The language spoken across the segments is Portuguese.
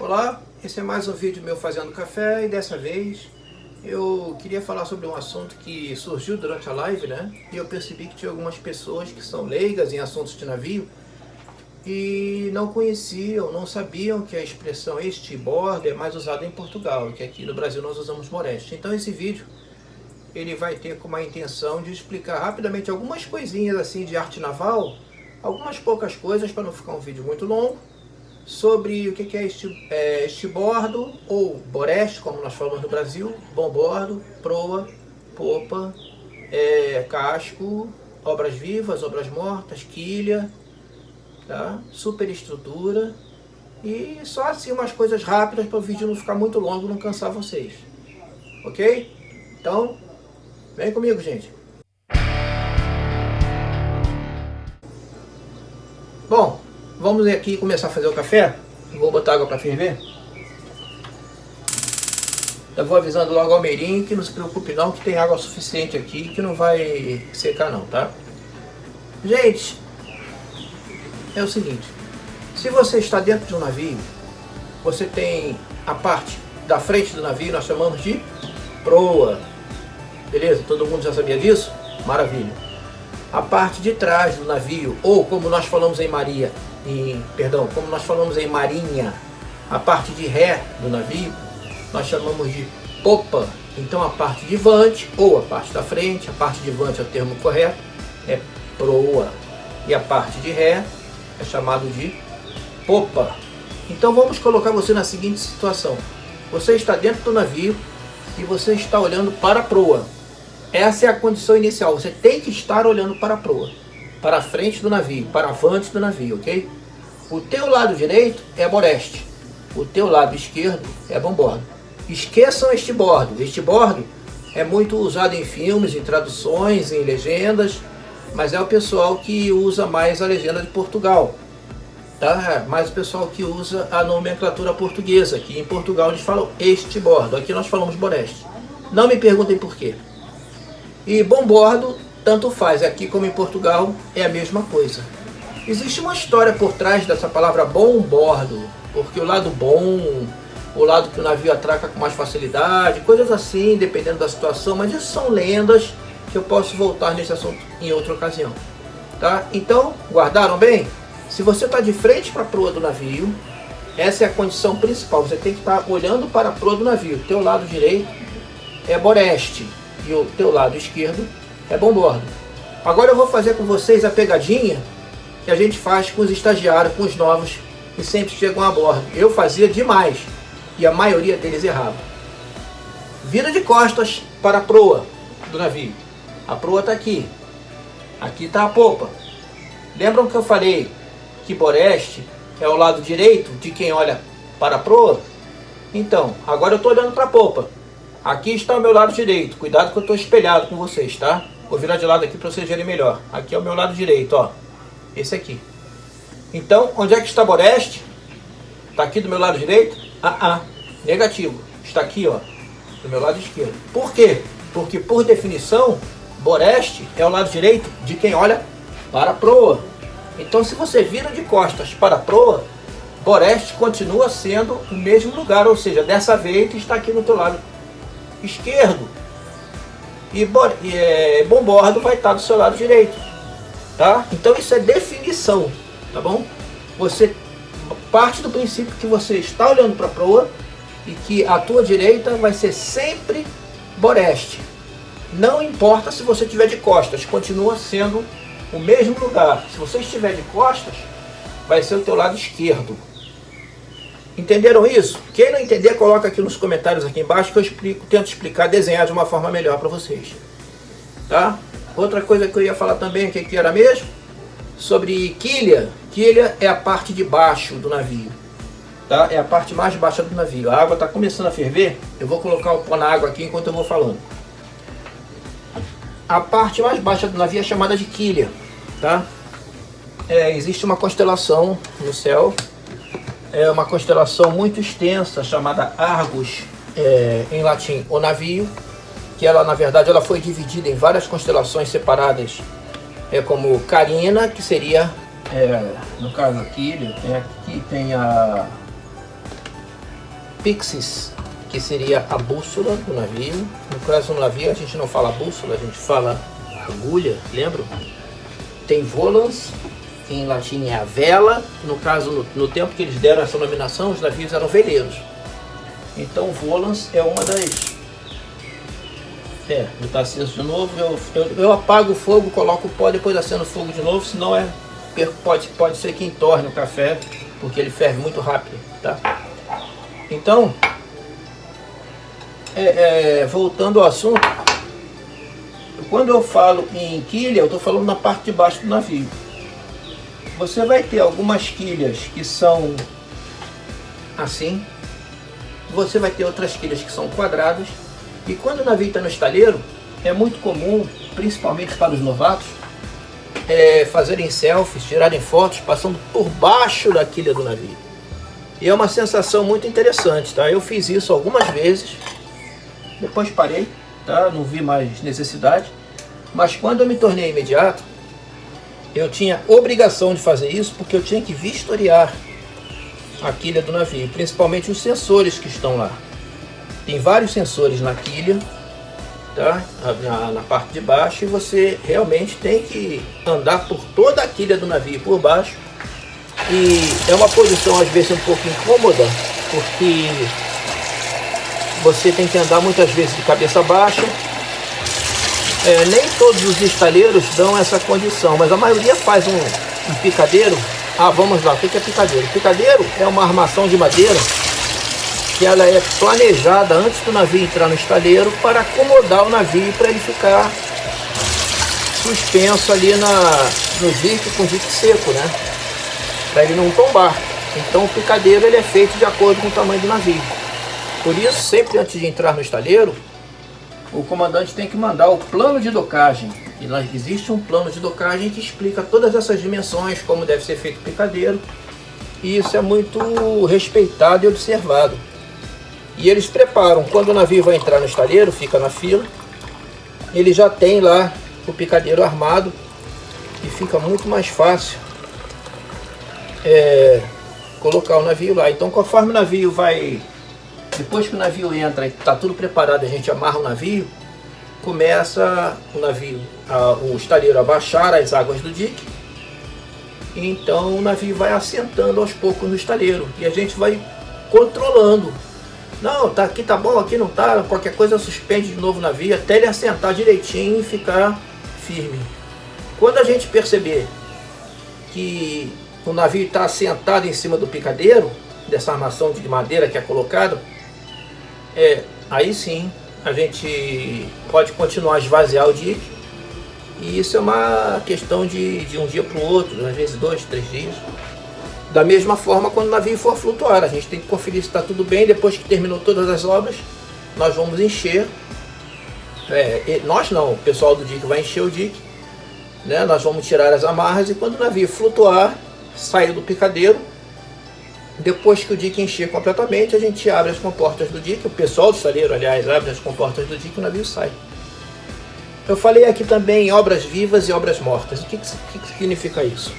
Olá, esse é mais um vídeo meu fazendo café e dessa vez eu queria falar sobre um assunto que surgiu durante a live, né? E eu percebi que tinha algumas pessoas que são leigas em assuntos de navio e não conheciam, não sabiam que a expressão este bordo é mais usada em Portugal, que aqui no Brasil nós usamos moreste. Então esse vídeo ele vai ter como a intenção de explicar rapidamente algumas coisinhas assim de arte naval, algumas poucas coisas para não ficar um vídeo muito longo sobre o que é este, é, estibordo ou boreste, como nós falamos no Brasil, bombordo, proa, popa, é, casco, obras vivas, obras mortas, quilha, tá? superestrutura e só assim umas coisas rápidas para o vídeo não ficar muito longo não cansar vocês. Ok? Então, vem comigo, gente. Bom, Vamos aqui começar a fazer o café. Vou botar água para ferver. Eu vou avisando logo ao Meirinho que não se preocupe não, que tem água suficiente aqui, que não vai secar não, tá? Gente, é o seguinte, se você está dentro de um navio, você tem a parte da frente do navio, nós chamamos de proa, beleza? Todo mundo já sabia disso? Maravilha. A parte de trás do navio, ou como nós falamos em Maria, perdão, como nós falamos em marinha, a parte de ré do navio, nós chamamos de popa. Então a parte de vante, ou a parte da frente, a parte de vante é o termo correto, é proa. E a parte de ré é chamado de popa. Então vamos colocar você na seguinte situação. Você está dentro do navio e você está olhando para a proa. Essa é a condição inicial. Você tem que estar olhando para a proa para a frente do navio, para avante do navio, ok? O teu lado direito é boreste, o teu lado esquerdo é bombordo. Esqueçam este bordo, este bordo é muito usado em filmes, em traduções, em legendas, mas é o pessoal que usa mais a legenda de Portugal, tá? Mais o pessoal que usa a nomenclatura portuguesa, que em Portugal eles falam este bordo, aqui nós falamos boreste. Não me perguntem por quê. E bombordo tanto faz, aqui como em Portugal é a mesma coisa. Existe uma história por trás dessa palavra bom bordo, porque o lado bom, o lado que o navio atraca com mais facilidade, coisas assim, dependendo da situação, mas isso são lendas que eu posso voltar nesse assunto em outra ocasião. Tá? Então, guardaram bem? Se você está de frente para a proa do navio, essa é a condição principal, você tem que estar tá olhando para a proa do navio. O teu lado direito é boreste e o teu lado esquerdo é bombordo. Agora eu vou fazer com vocês a pegadinha que a gente faz com os estagiários, com os novos que sempre chegam a bordo. Eu fazia demais e a maioria deles errava. Vira de costas para a proa do navio. A proa está aqui. Aqui está a popa. Lembram que eu falei que boreste é o lado direito de quem olha para a proa? Então, agora eu estou olhando para a popa. Aqui está o meu lado direito. Cuidado que eu estou espelhado com vocês, tá? Vou virar de lado aqui para vocês verem melhor. Aqui é o meu lado direito, ó. Esse aqui. Então, onde é que está Boreste? Está aqui do meu lado direito? Ah, ah. Negativo. Está aqui, ó. Do meu lado esquerdo. Por quê? Porque, por definição, Boreste é o lado direito de quem olha para a proa. Então, se você vira de costas para a proa, Boreste continua sendo o mesmo lugar. Ou seja, dessa vez está aqui no teu lado esquerdo e, e é, bombordo vai estar do seu lado direito, tá? Então isso é definição, tá bom? Você parte do princípio que você está olhando para a proa e que a tua direita vai ser sempre boreste. Não importa se você estiver de costas, continua sendo o mesmo lugar. Se você estiver de costas, vai ser o teu lado esquerdo. Entenderam isso? Quem não entender, coloca aqui nos comentários aqui embaixo que eu explico, tento explicar, desenhar de uma forma melhor para vocês. Tá? Outra coisa que eu ia falar também, o que era mesmo? Sobre quilha. Quilha é a parte de baixo do navio. Tá? É a parte mais baixa do navio. A água está começando a ferver. Eu vou colocar o pó na água aqui enquanto eu vou falando. A parte mais baixa do navio é chamada de quilha. Tá? É, existe uma constelação no céu é uma constelação muito extensa chamada Argus, é, em latim, o navio, que ela na verdade ela foi dividida em várias constelações separadas, é como Carina, que seria, é, no caso aqui, tem aqui tem a Pixis, que seria a bússola do navio. No caso do navio a gente não fala bússola, a gente fala agulha, lembram? Tem volans, em latim é a vela. No caso, no, no tempo que eles deram essa nominação, os navios eram veleiros. Então volans é uma das... É, está aceso de novo, eu, eu, eu, apago o fogo, coloco o pó, depois acendo o fogo de novo, senão é, pode, pode ser que entorne o café, porque ele ferve muito rápido, tá? Então, é, é, voltando ao assunto, quando eu falo em quilha, eu estou falando na parte de baixo do navio. Você vai ter algumas quilhas que são assim, você vai ter outras quilhas que são quadradas, e quando o navio está no estaleiro, é muito comum, principalmente para os novatos, é, fazerem selfies, tirarem fotos, passando por baixo da quilha do navio. E é uma sensação muito interessante, tá? Eu fiz isso algumas vezes, depois parei, tá? Não vi mais necessidade. Mas quando eu me tornei imediato, eu tinha obrigação de fazer isso porque eu tinha que vistoriar a quilha do navio, principalmente os sensores que estão lá. Tem vários sensores na quilha, tá? na, na parte de baixo, e você realmente tem que andar por toda a quilha do navio por baixo. E é uma posição às vezes um pouco incômoda, porque você tem que andar muitas vezes de cabeça baixa. É, nem todos os estaleiros dão essa condição, mas a maioria faz um, um picadeiro. Ah, vamos lá, o que é picadeiro? Picadeiro é uma armação de madeira que ela é planejada antes do navio entrar no estaleiro para acomodar o navio para ele ficar suspenso ali na, no dique com dique seco, né? Para ele não tombar. Então o picadeiro ele é feito de acordo com o tamanho do navio. Por isso, sempre antes de entrar no estaleiro, o comandante tem que mandar o plano de docagem. E lá existe um plano de docagem que explica todas essas dimensões, como deve ser feito o picadeiro. E isso é muito respeitado e observado. E eles preparam, quando o navio vai entrar no estaleiro, fica na fila, ele já tem lá o picadeiro armado e fica muito mais fácil é, colocar o navio lá. Então conforme o navio vai, depois que o navio entra e está tudo preparado, a gente amarra o navio, começa o navio, a, o estaleiro a baixar as águas do dique, então o navio vai assentando aos poucos no estaleiro e a gente vai controlando não, tá, aqui tá bom, aqui não tá, qualquer coisa suspende de novo o navio até ele assentar direitinho e ficar firme. Quando a gente perceber que o navio está assentado em cima do picadeiro, dessa armação de madeira que é colocado, é, aí sim a gente pode continuar a esvaziar o dique. E isso é uma questão de, de um dia para o outro, às vezes dois, três dias. Da mesma forma, quando o navio for flutuar, a gente tem que conferir se está tudo bem. Depois que terminou todas as obras, nós vamos encher. É, nós não, o pessoal do dique vai encher o dique. Né? Nós vamos tirar as amarras e quando o navio flutuar, sair do picadeiro, depois que o dique encher completamente, a gente abre as comportas do dique. O pessoal do estaleiro, aliás, abre as comportas do dique e o navio sai. Eu falei aqui também em obras vivas e obras mortas. O que, que, que significa isso?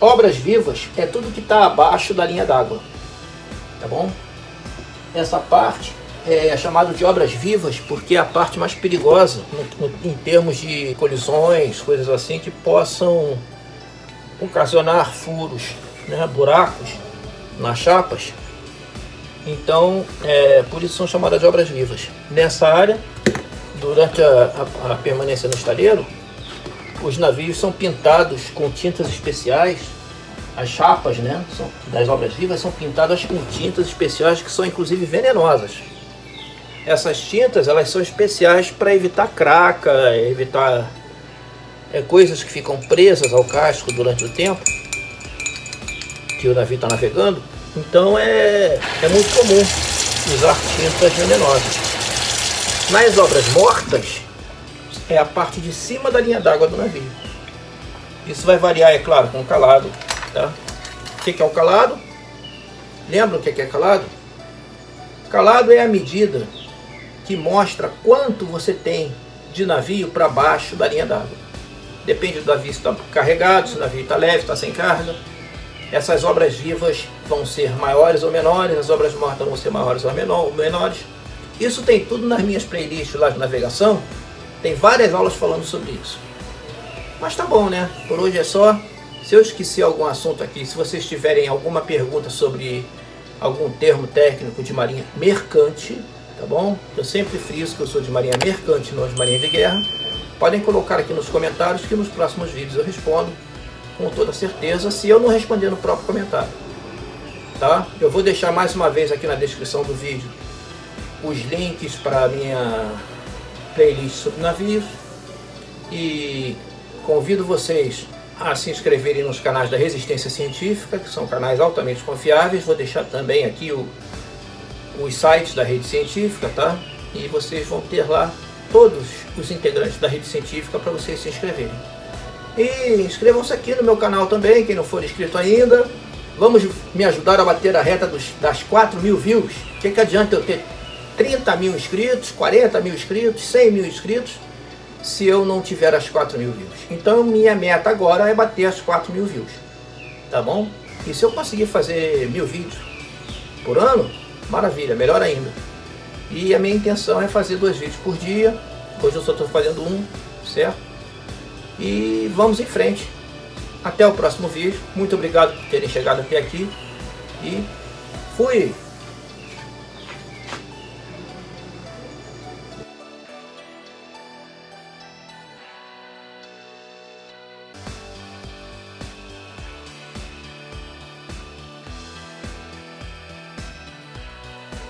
Obras vivas é tudo que está abaixo da linha d'água, tá bom? Essa parte é chamada de obras vivas porque é a parte mais perigosa no, no, em termos de colisões, coisas assim que possam ocasionar furos, né, buracos nas chapas. Então, é, por isso são chamadas de obras vivas. Nessa área, durante a, a, a permanência no estaleiro, os navios são pintados com tintas especiais. As chapas né, são, das obras vivas são pintadas com tintas especiais que são inclusive venenosas. Essas tintas elas são especiais para evitar craca, evitar é, coisas que ficam presas ao casco durante o tempo que o navio está navegando. Então é, é muito comum usar tintas venenosas. Nas obras mortas, é a parte de cima da linha d'água do navio. Isso vai variar, é claro, com o calado. Tá? O que é o calado? Lembra o que é calado? Calado é a medida que mostra quanto você tem de navio para baixo da linha d'água. Depende do navio se está carregado, se o navio está leve, está sem carga. Essas obras vivas vão ser maiores ou menores, as obras mortas vão ser maiores ou menores. Isso tem tudo nas minhas playlists lá de navegação, tem várias aulas falando sobre isso. Mas tá bom, né? Por hoje é só. Se eu esqueci algum assunto aqui, se vocês tiverem alguma pergunta sobre algum termo técnico de marinha mercante, tá bom? Eu sempre friso que eu sou de marinha mercante, não de marinha de guerra. Podem colocar aqui nos comentários que nos próximos vídeos eu respondo com toda certeza, se eu não responder no próprio comentário. Tá? Eu vou deixar mais uma vez aqui na descrição do vídeo os links para a minha playlist sobre navios e convido vocês a se inscreverem nos canais da Resistência Científica, que são canais altamente confiáveis. Vou deixar também aqui o, os sites da rede científica, tá? E vocês vão ter lá todos os integrantes da rede científica para vocês se inscreverem. E inscrevam-se aqui no meu canal também, quem não for inscrito ainda. Vamos me ajudar a bater a reta dos, das 4 mil views. O que, que adianta eu ter 30 mil inscritos, 40 mil inscritos, 100 mil inscritos, se eu não tiver as 4 mil views. Então minha meta agora é bater as 4 mil views, tá bom? E se eu conseguir fazer mil vídeos por ano, maravilha, melhor ainda. E a minha intenção é fazer dois vídeos por dia, hoje eu só estou fazendo um, certo? E vamos em frente. Até o próximo vídeo. Muito obrigado por terem chegado até aqui. E fui!